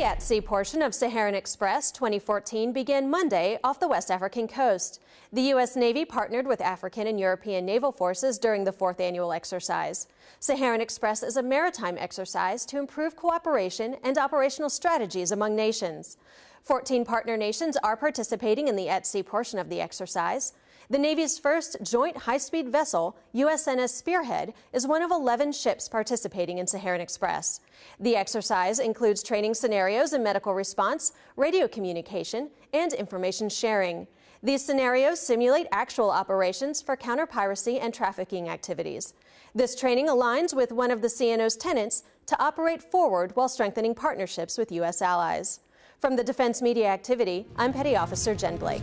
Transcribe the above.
The at-sea portion of Saharan Express 2014 began Monday off the West African coast. The U.S. Navy partnered with African and European naval forces during the fourth annual exercise. Saharan Express is a maritime exercise to improve cooperation and operational strategies among nations. 14 partner nations are participating in the at-sea portion of the exercise. The Navy's first joint high-speed vessel, USNS Spearhead, is one of 11 ships participating in Saharan Express. The exercise includes training scenarios in medical response, radio communication, and information sharing. These scenarios simulate actual operations for counter-piracy and trafficking activities. This training aligns with one of the CNO's tenets to operate forward while strengthening partnerships with U.S. allies. From the Defense Media Activity, I'm Petty Officer Jen Blake.